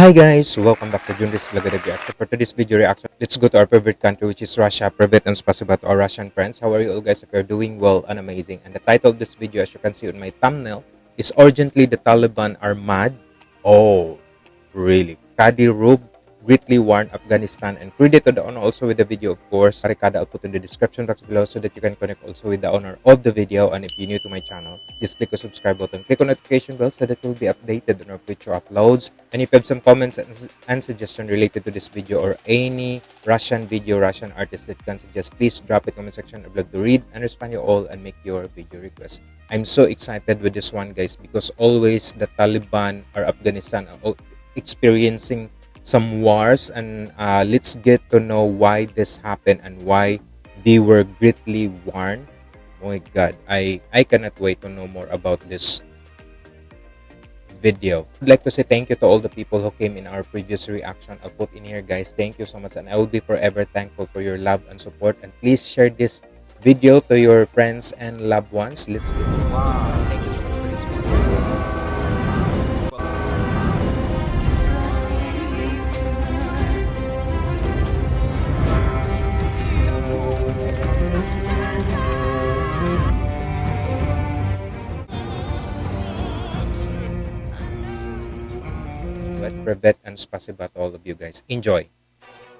Hi guys, welcome back to Junris Vlog Reaction. For today's video reaction, let's go to our favorite country which is Russia. Private and spasiba to our Russian friends. How are you all guys? If you're doing well and amazing. And the title of this video as you can see on my thumbnail is Urgently the Taliban are mad. Oh, really? Kadyrov greatly warned Afghanistan and credit to the owner also with the video of course. Barricada I'll put in the description box below so that you can connect also with the owner of the video. And if you're new to my channel, just click the subscribe button, click on notification bell so that you'll be updated on our future uploads. And if you have some comments and, and suggestion related to this video or any Russian video, Russian artist that you can suggest, please drop it in the comment section. I'd love to read and respond you all and make your video request. I'm so excited with this one guys because always the Taliban or Afghanistan are experiencing some wars and uh, let's get to know why this happened and why they were greatly warned. Oh my god i i cannot wait to know more about this video. I'd like to say thank you to all the people who came in our previous reaction i'll put in here guys. Thank you so much and i will be forever thankful for your love and support. And please share this video to your friends and loved ones. Let's get wow. Privet and спасибо to all of you guys. Enjoy!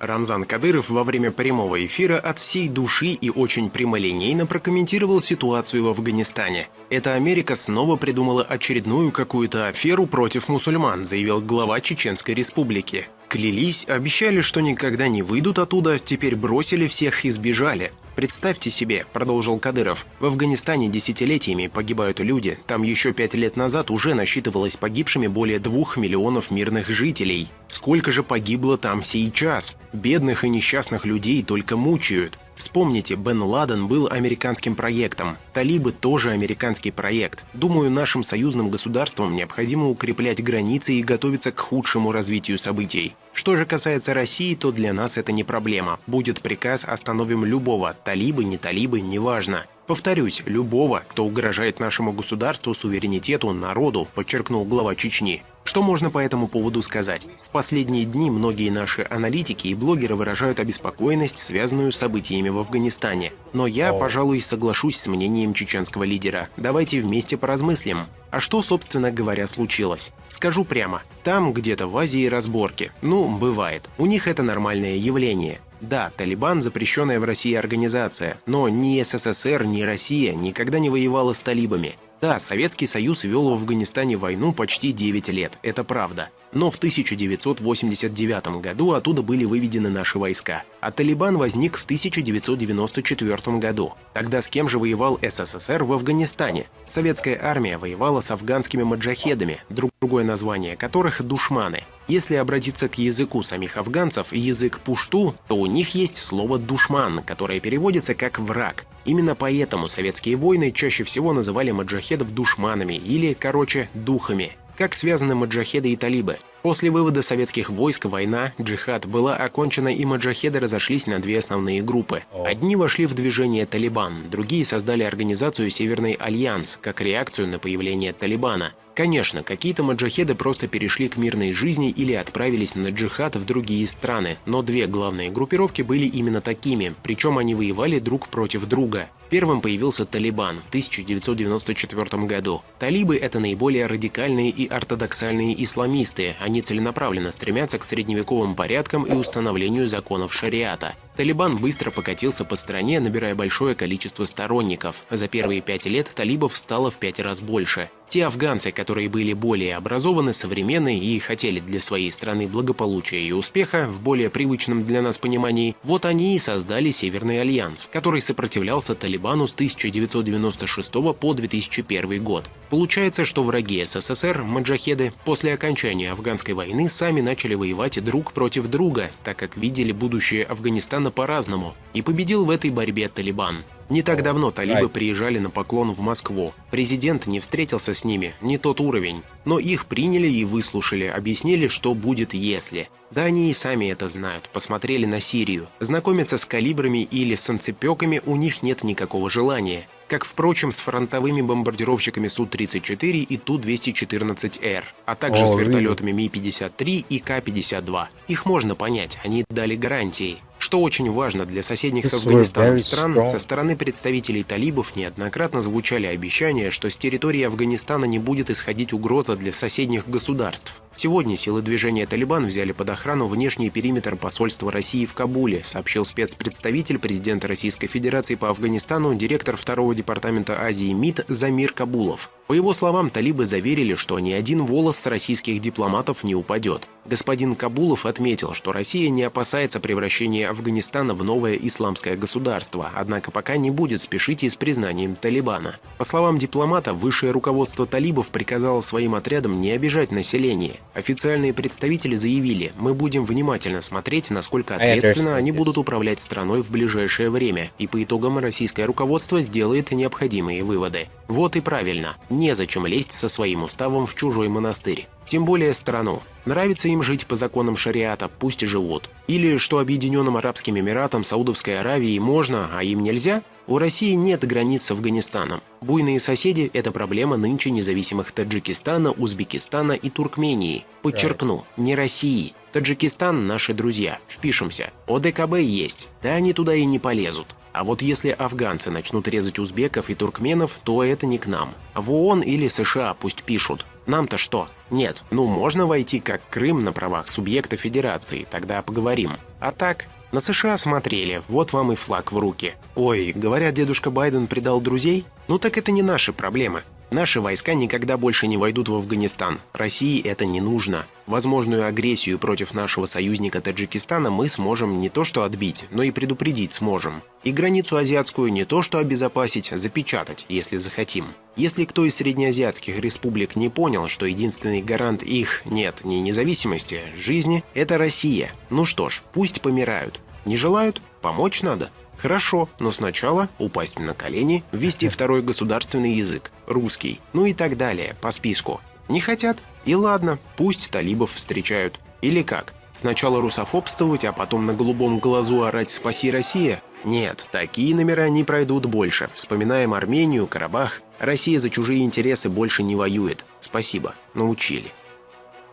Рамзан Кадыров во время прямого эфира от всей души и очень прямолинейно прокомментировал ситуацию в Афганистане. «Это Америка снова придумала очередную какую-то аферу против мусульман», заявил глава Чеченской республики. Клялись, обещали, что никогда не выйдут оттуда, теперь бросили всех и сбежали. Представьте себе, продолжил Кадыров, в Афганистане десятилетиями погибают люди, там еще пять лет назад уже насчитывалось погибшими более двух миллионов мирных жителей. Сколько же погибло там сейчас? Бедных и несчастных людей только мучают. Вспомните, Бен Ладен был американским проектом. Талибы тоже американский проект. Думаю, нашим союзным государствам необходимо укреплять границы и готовиться к худшему развитию событий. Что же касается России, то для нас это не проблема. Будет приказ, остановим любого, талибы, не талибы, неважно. Повторюсь, любого, кто угрожает нашему государству, суверенитету, народу, подчеркнул глава Чечни. Что можно по этому поводу сказать? В последние дни многие наши аналитики и блогеры выражают обеспокоенность, связанную с событиями в Афганистане. Но я, пожалуй, соглашусь с мнением чеченского лидера. Давайте вместе поразмыслим. А что, собственно говоря, случилось? Скажу прямо. Там где-то в Азии разборки. Ну, бывает. У них это нормальное явление. Да, Талибан – запрещенная в России организация, но ни СССР, ни Россия никогда не воевала с талибами. Да, Советский Союз вел в Афганистане войну почти 9 лет, это правда. Но в 1989 году оттуда были выведены наши войска, а Талибан возник в 1994 году. Тогда с кем же воевал СССР в Афганистане? Советская армия воевала с афганскими маджахедами, другое название которых – душманы. Если обратиться к языку самих афганцев, язык пушту, то у них есть слово «душман», которое переводится как «враг». Именно поэтому советские войны чаще всего называли маджахедов душманами или, короче, духами. Как связаны маджахеды и талибы? После вывода советских войск война, джихад, была окончена и маджахеды разошлись на две основные группы. Одни вошли в движение «Талибан», другие создали организацию «Северный альянс» как реакцию на появление Талибана – Конечно, какие-то маджахеды просто перешли к мирной жизни или отправились на джихад в другие страны, но две главные группировки были именно такими, причем они воевали друг против друга. Первым появился Талибан в 1994 году. Талибы – это наиболее радикальные и ортодоксальные исламисты. Они целенаправленно стремятся к средневековым порядкам и установлению законов шариата. Талибан быстро покатился по стране, набирая большое количество сторонников. За первые пять лет талибов стало в пять раз больше. Те афганцы, которые были более образованы, современны и хотели для своей страны благополучия и успеха в более привычном для нас понимании, вот они и создали Северный альянс, который сопротивлялся Талибану с 1996 по 2001 год. Получается, что враги СССР, маджахеды, после окончания афганской войны сами начали воевать друг против друга, так как видели будущее Афганистана по-разному, и победил в этой борьбе Талибан. Не так давно талибы приезжали на поклон в Москву. Президент не встретился с ними, не тот уровень. Но их приняли и выслушали, объяснили, что будет если. Да они и сами это знают, посмотрели на Сирию. Знакомиться с калибрами или санцепеками у них нет никакого желания. как, впрочем, с фронтовыми бомбардировщиками Су-34 и Ту-214Р, а также О, с вертолетами Ми-53 и К-52. Их можно понять, они дали гарантии. Что очень важно для соседних с Афганистаном стран, со стороны представителей талибов неоднократно звучали обещания, что с территории Афганистана не будет исходить угроза для соседних государств. Сегодня силы движения «Талибан» взяли под охрану внешний периметр посольства России в Кабуле, сообщил спецпредставитель президента Российской Федерации по Афганистану, директор второго департамента Азии МИД Замир Кабулов. По его словам, талибы заверили, что ни один волос с российских дипломатов не упадет. Господин Кабулов отметил, что Россия не опасается превращения Афганистана в новое исламское государство, однако пока не будет спешить и с признанием Талибана. По словам дипломата, высшее руководство талибов приказало своим отрядам не обижать население. Официальные представители заявили, мы будем внимательно смотреть, насколько I ответственно они будут управлять страной в ближайшее время, и по итогам российское руководство сделает необходимые выводы. Вот и правильно, незачем лезть со своим уставом в чужой монастырь. Тем более страну. Нравится им жить по законам шариата, пусть и живут. Или что Объединенным Арабским Эмиратам, Саудовской Аравии можно, а им нельзя? У России нет границ с Афганистаном. Буйные соседи – это проблема нынче независимых Таджикистана, Узбекистана и Туркмении. Подчеркну, не России. Таджикистан – наши друзья. Впишемся. ОДКБ есть. Да они туда и не полезут. А вот если афганцы начнут резать узбеков и туркменов, то это не к нам. В ООН или США пусть пишут. Нам-то что? Нет, ну можно войти как Крым на правах субъекта федерации, тогда поговорим. А так, на США смотрели, вот вам и флаг в руки. Ой, говорят, дедушка Байден предал друзей? Ну так это не наши проблемы. Наши войска никогда больше не войдут в Афганистан. России это не нужно. Возможную агрессию против нашего союзника Таджикистана мы сможем не то что отбить, но и предупредить сможем. И границу азиатскую не то что обезопасить, запечатать, если захотим. Если кто из среднеазиатских республик не понял, что единственный гарант их, нет, не независимости, жизни – это Россия. Ну что ж, пусть помирают. Не желают? Помочь надо. Хорошо, но сначала упасть на колени, ввести второй государственный язык, русский, ну и так далее, по списку. Не хотят? И ладно, пусть талибов встречают. Или как? Сначала русофобствовать, а потом на голубом глазу орать «Спаси Россия»? Нет, такие номера не пройдут больше. Вспоминаем Армению, Карабах. Россия за чужие интересы больше не воюет. Спасибо, научили.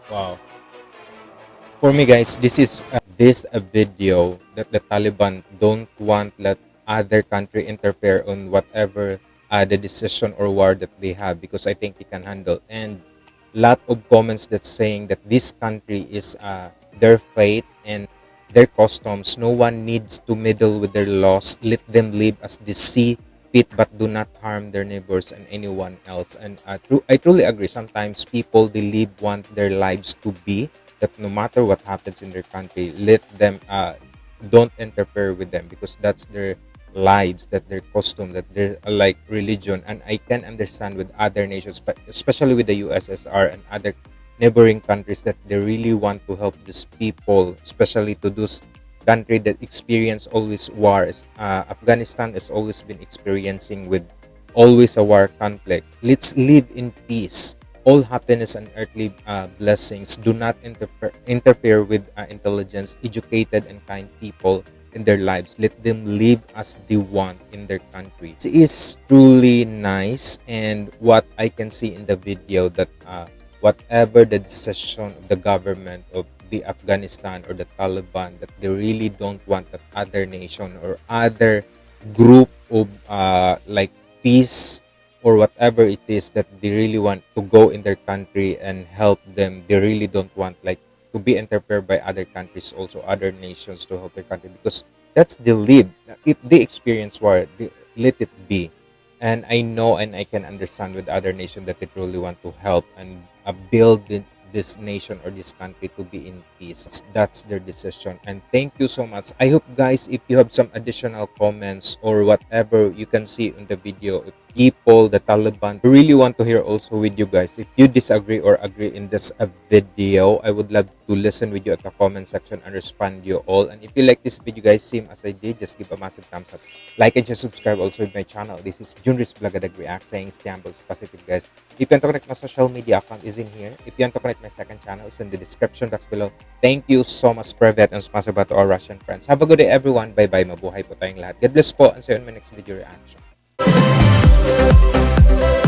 Wow. For me, guys, this is uh, this a video that the Taliban don't want let other country interfere on whatever uh, the decision or war that they have because I think they can handle. And lot of comments that's saying that this country is uh, their fate and their customs. No one needs to meddle with their laws. Let them live as they see fit, but do not harm their neighbors and anyone else. And uh, I truly agree. Sometimes people they live want their lives to be that no matter what happens in their country, let them uh, don't interfere with them because that's their lives, that their custom, that their like religion. And I can understand with other nations, but especially with the USSR and other neighboring countries, that they really want to help these people, especially to those country that experience always wars. Uh, Afghanistan has always been experiencing with always a war conflict. Let's live in peace. All happiness and earthly uh, blessings do not interfere interfere with uh, intelligence, educated and kind people in their lives. Let them live as they want in their country. It is truly nice, and what I can see in the video that uh, whatever the decision of the government of the Afghanistan or the Taliban that they really don't want that other nation or other group of uh, like peace or whatever it is that they really want to go in their country and help them they really don't want like to be interfered by other countries also other nations to help their country because that's the lead if they experience war they, let it be. And i know and i can understand with other nations that they truly want to help and uh, build it, this nation or this country to be in peace. That's their decision. And thank you so much. I hope guys if you have some additional comments or whatever you can see in the video if people the taliban. Really want to hear also with you guys. If you disagree or agree in this uh, video i would love to listen with you at the comment section and respond you all. And if you like this video guys same as i did just give a massive thumbs up. Like and just subscribe also with my channel. This is junris Blagadag react saying stambles positive guys. If you want to connect my social media account is in here. If you want to connect my second channel it's in the description box below. Thank you so much private and sponsor ba to our russian friends. Have a good day everyone. Bye bye mabuhay po tayong lahat. God bless po and see you in my next video reaction Thank you.